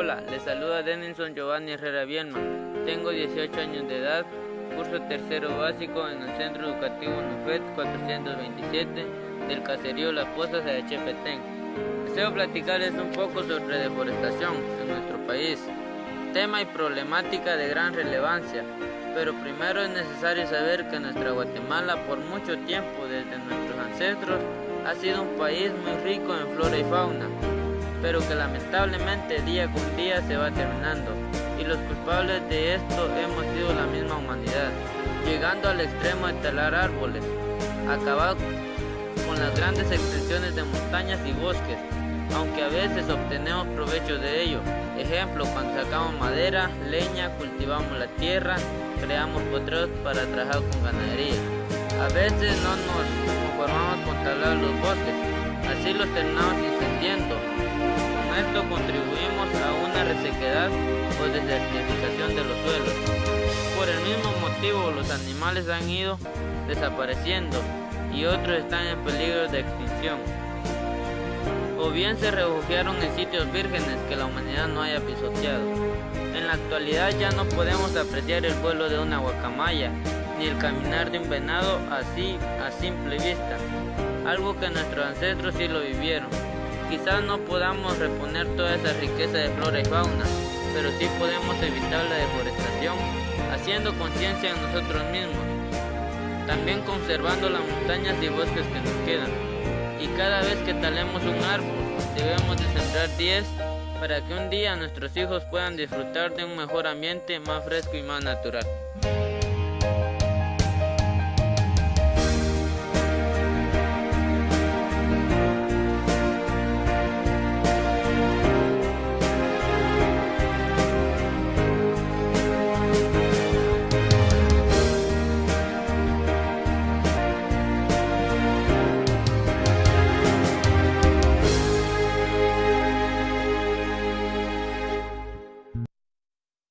Hola, les saluda Denison Giovanni Herrera Bielma. Tengo 18 años de edad, curso tercero básico en el Centro Educativo NUFET 427 del caserío Las Pozas de Chepetén. Deseo platicarles un poco sobre deforestación en nuestro país, tema y problemática de gran relevancia, pero primero es necesario saber que nuestra Guatemala por mucho tiempo desde nuestros ancestros ha sido un país muy rico en flora y fauna pero que lamentablemente día con día se va terminando y los culpables de esto hemos sido la misma humanidad, llegando al extremo de talar árboles, acabar con las grandes extensiones de montañas y bosques, aunque a veces obtenemos provecho de ello. Ejemplo, cuando sacamos madera, leña, cultivamos la tierra, creamos potreros para trabajar con ganadería. A veces no nos conformamos con talar los bosques, así los terminamos incendiando esto contribuimos a una resequedad o desertificación de los suelos. Por el mismo motivo los animales han ido desapareciendo y otros están en peligro de extinción. O bien se refugiaron en sitios vírgenes que la humanidad no haya pisoteado. En la actualidad ya no podemos apreciar el vuelo de una guacamaya, ni el caminar de un venado así a simple vista, algo que nuestros ancestros sí lo vivieron. Quizás no podamos reponer toda esa riqueza de flora y fauna, pero sí podemos evitar la deforestación, haciendo conciencia en nosotros mismos. También conservando las montañas y bosques que nos quedan. Y cada vez que talemos un árbol, debemos de sembrar 10 para que un día nuestros hijos puedan disfrutar de un mejor ambiente más fresco y más natural.